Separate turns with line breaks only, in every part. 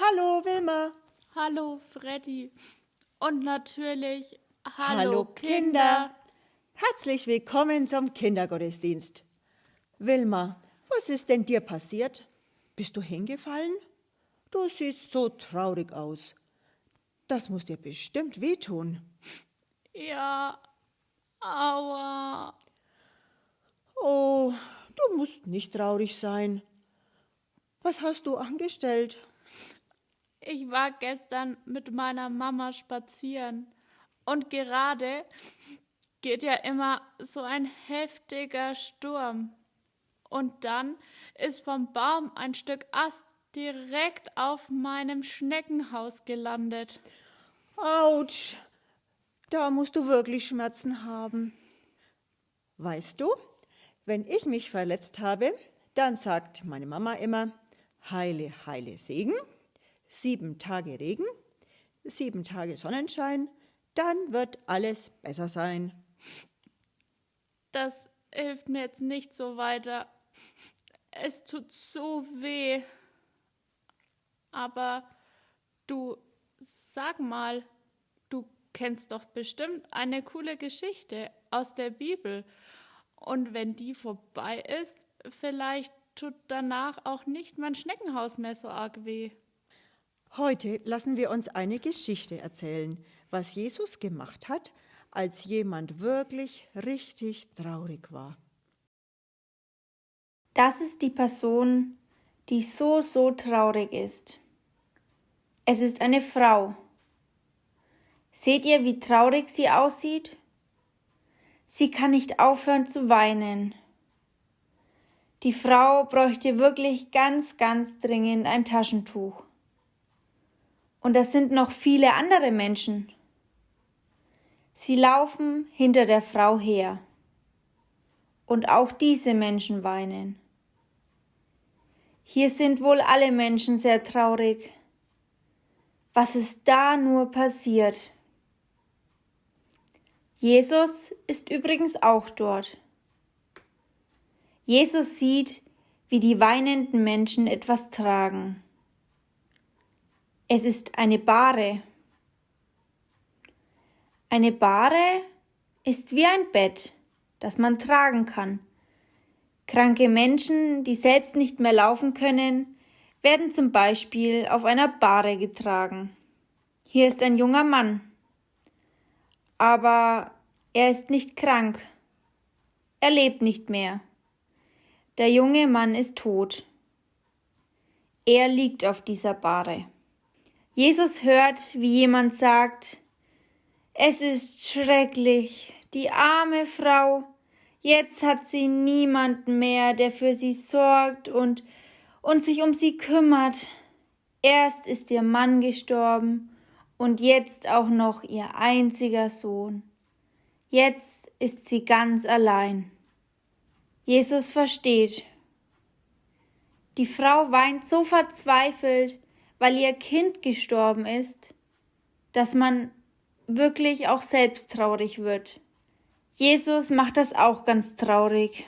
Hallo Wilma.
Hallo Freddy. Und natürlich Hallo,
Hallo Kinder. Herzlich willkommen zum Kindergottesdienst. Wilma, was ist denn dir passiert? Bist du hingefallen? Du siehst so traurig aus. Das muss dir bestimmt wehtun.
Ja, aua.
Oh, du musst nicht traurig sein. Was hast du angestellt?
Ich war gestern mit meiner Mama spazieren und gerade geht ja immer so ein heftiger Sturm. Und dann ist vom Baum ein Stück Ast direkt auf meinem Schneckenhaus gelandet.
Autsch, da musst du wirklich Schmerzen haben. Weißt du, wenn ich mich verletzt habe, dann sagt meine Mama immer, heile, heile Segen, sieben Tage Regen, sieben Tage Sonnenschein, dann wird alles besser sein.
Das hilft mir jetzt nicht so weiter. Es tut so weh. Aber du, sag mal, du kennst doch bestimmt eine coole Geschichte aus der Bibel. Und wenn die vorbei ist, vielleicht tut danach auch nicht mein Schneckenhaus mehr so arg weh.
Heute lassen wir uns eine Geschichte erzählen, was Jesus gemacht hat, als jemand wirklich richtig traurig war.
Das ist die Person, die so, so traurig ist. Es ist eine Frau. Seht ihr, wie traurig sie aussieht? Sie kann nicht aufhören zu weinen. Die Frau bräuchte wirklich ganz, ganz dringend ein Taschentuch. Und es sind noch viele andere Menschen. Sie laufen hinter der Frau her. Und auch diese Menschen weinen. Hier sind wohl alle Menschen sehr traurig. Was ist da nur passiert? Jesus ist übrigens auch dort. Jesus sieht, wie die weinenden Menschen etwas tragen. Es ist eine Bahre. Eine Bahre ist wie ein Bett, das man tragen kann. Kranke Menschen, die selbst nicht mehr laufen können, werden zum Beispiel auf einer Bahre getragen. Hier ist ein junger Mann. Aber er ist nicht krank. Er lebt nicht mehr. Der junge Mann ist tot. Er liegt auf dieser Bahre. Jesus hört, wie jemand sagt, es ist schrecklich, die arme Frau, Jetzt hat sie niemanden mehr, der für sie sorgt und, und sich um sie kümmert. Erst ist ihr Mann gestorben und jetzt auch noch ihr einziger Sohn. Jetzt ist sie ganz allein. Jesus versteht. Die Frau weint so verzweifelt, weil ihr Kind gestorben ist, dass man wirklich auch selbst traurig wird. Jesus macht das auch ganz traurig.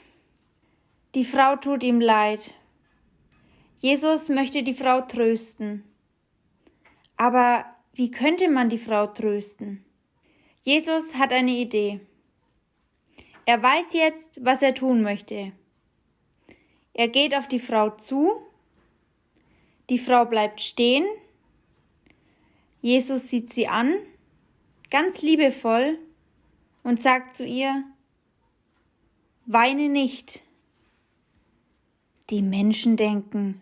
Die Frau tut ihm leid. Jesus möchte die Frau trösten. Aber wie könnte man die Frau trösten? Jesus hat eine Idee. Er weiß jetzt, was er tun möchte. Er geht auf die Frau zu. Die Frau bleibt stehen. Jesus sieht sie an, ganz liebevoll und sagt zu ihr, Weine nicht. Die Menschen denken,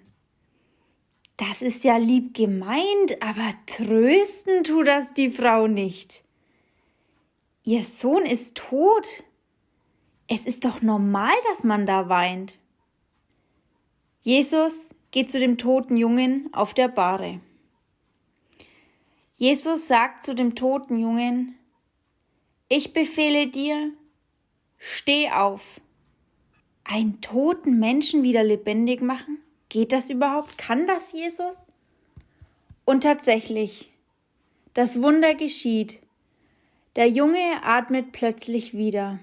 das ist ja lieb gemeint, aber trösten tut das die Frau nicht. Ihr Sohn ist tot. Es ist doch normal, dass man da weint. Jesus geht zu dem toten Jungen auf der Bahre. Jesus sagt zu dem toten Jungen, ich befehle dir, steh auf. Einen toten Menschen wieder lebendig machen? Geht das überhaupt? Kann das Jesus? Und tatsächlich, das Wunder geschieht. Der Junge atmet plötzlich wieder.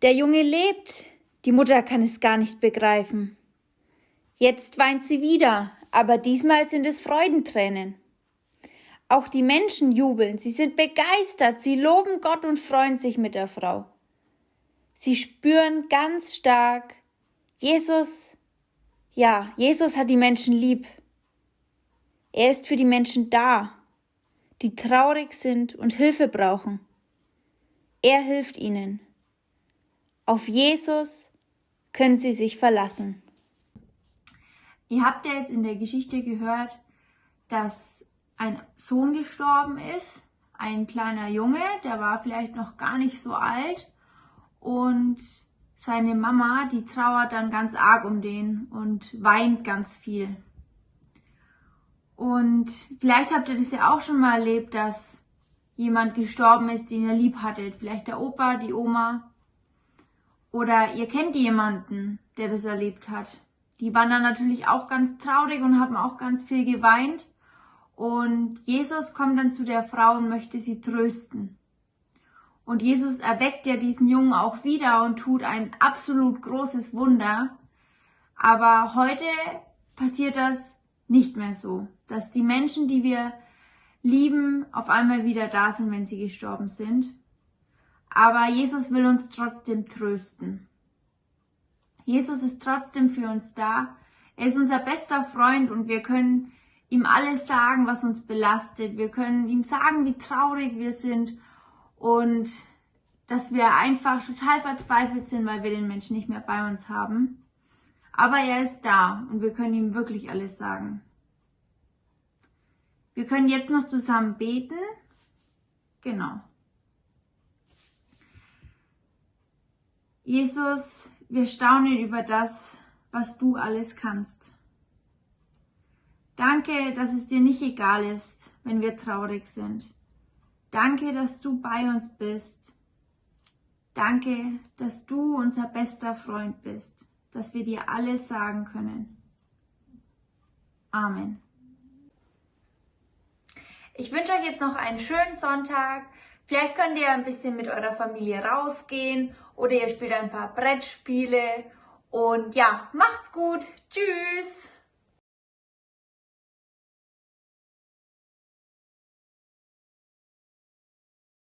Der Junge lebt. Die Mutter kann es gar nicht begreifen. Jetzt weint sie wieder,
aber diesmal sind es Freudentränen. Auch die Menschen jubeln, sie sind begeistert, sie loben Gott und freuen sich mit der Frau. Sie spüren ganz stark, Jesus, ja, Jesus hat die Menschen lieb. Er ist für die Menschen da, die traurig sind und Hilfe brauchen. Er hilft ihnen. Auf Jesus können sie sich verlassen.
Ihr habt ja jetzt in der Geschichte gehört, dass ein Sohn gestorben ist, ein kleiner Junge, der war vielleicht noch gar nicht so alt und seine Mama, die trauert dann ganz arg um den und weint ganz viel. Und vielleicht habt ihr das ja auch schon mal erlebt, dass jemand gestorben ist, den ihr lieb hattet. Vielleicht der Opa, die Oma. Oder ihr kennt jemanden, der das erlebt hat die waren dann natürlich auch ganz traurig und haben auch ganz viel geweint. Und Jesus kommt dann zu der Frau und möchte sie trösten. Und Jesus erweckt ja diesen Jungen auch wieder und tut ein absolut großes Wunder. Aber heute passiert das nicht mehr so, dass die Menschen, die wir lieben, auf einmal wieder da sind, wenn sie gestorben sind. Aber Jesus will uns trotzdem trösten. Jesus ist trotzdem für uns da. Er ist unser bester Freund und wir können ihm alles sagen, was uns belastet. Wir können ihm sagen, wie traurig wir sind und dass wir einfach total verzweifelt sind, weil wir den Menschen nicht mehr bei uns haben. Aber er ist da und wir können ihm wirklich alles sagen. Wir können jetzt noch zusammen beten. Genau. Jesus, wir staunen über das, was du alles kannst. Danke, dass es dir nicht egal ist, wenn wir traurig sind. Danke, dass du bei uns bist. Danke, dass du unser bester Freund bist, dass wir dir alles sagen können. Amen.
Ich wünsche euch jetzt noch einen schönen Sonntag. Vielleicht könnt ihr ein bisschen mit eurer Familie rausgehen oder ihr spielt ein paar Brettspiele. Und ja, macht's gut. Tschüss.